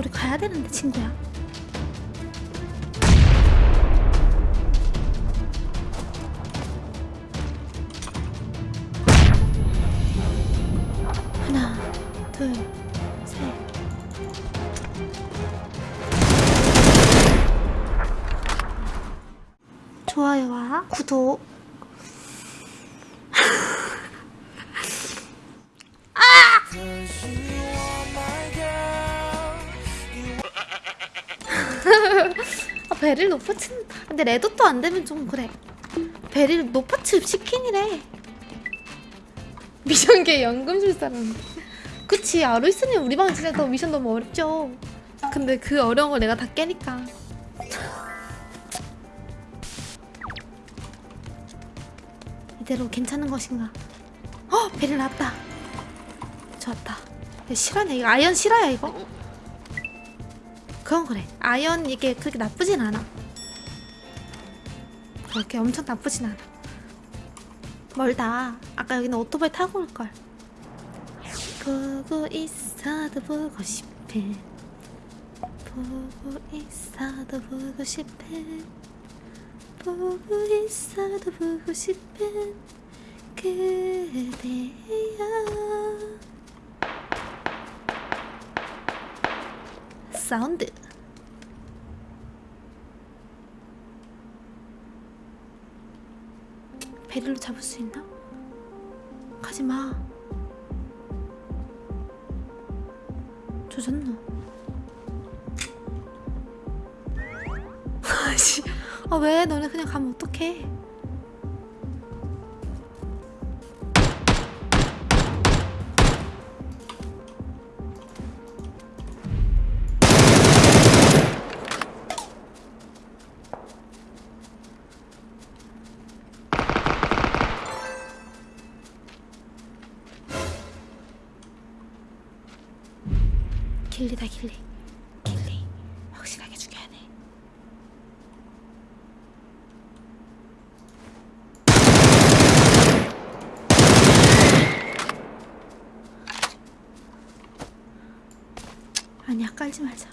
우리 가야 되는데 친구야. 하나, 둘, 셋. 좋아요와 구독. 베릴 높아친 근데 레드도 안 되면 좀 그래. 베릴 높아치 시킨이래. 미션계 연금술사라는 그치 아루이스님 우리 방 진짜 더 미션 너무 어렵죠. 근데 그 어려운 걸 내가 다 깨니까. 이대로 괜찮은 것인가? 어 베릴 나왔다. 좋았다. 이거 실화냐 이거 아이언 실화야 이거 그건 그래. 아이언 이게 그렇게 나쁘진 않아. 그렇게 엄청 나쁘진 않아. 멀다. 아까 여기는 오토바이 타고 올걸. 보고 있어도 보고 싶은 보고 있어도 보고 싶은 보고 있어도 보고 싶은 그대여 사운드. 베릴로 잡을 수 있나? 가지마. 조졌노? 아씨. 아 왜? 너네 그냥 가면 어떡해 길리다 길리. 길리. 확실하게 죽여야 돼. 아니야 깔지 말자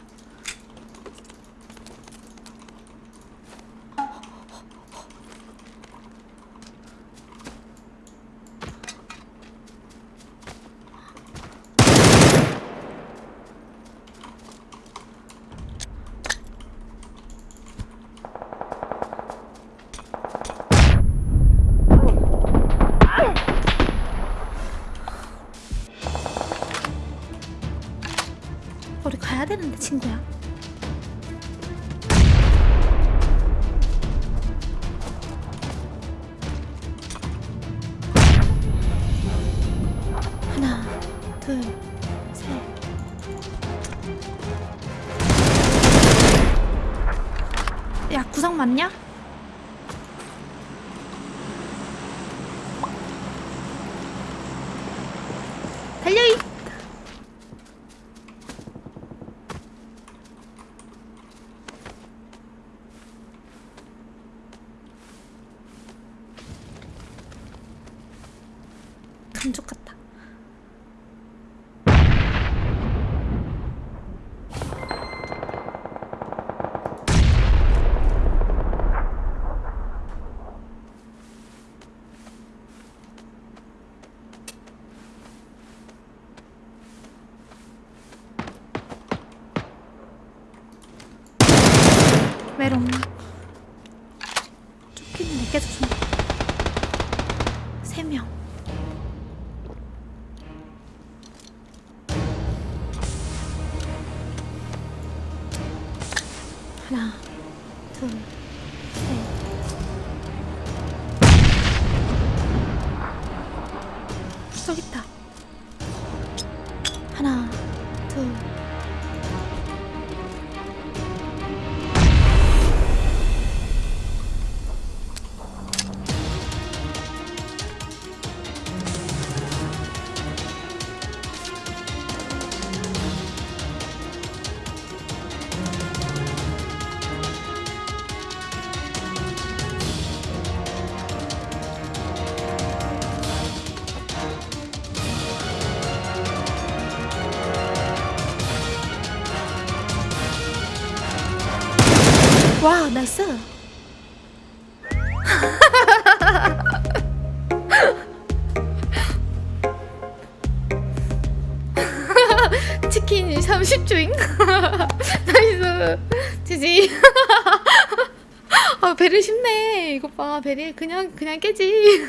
가야 되는데 친구야 하나 둘셋 야 구성 맞냐? 달려이 감쪽 같다. 메롱. 하나, 둘, 셋. 저기 있다. 와 나이스. 치킨 30초잉? 나이스. 지지. 아 베릴 쉽네. 이거 봐. 베릴 그냥 그냥 깨지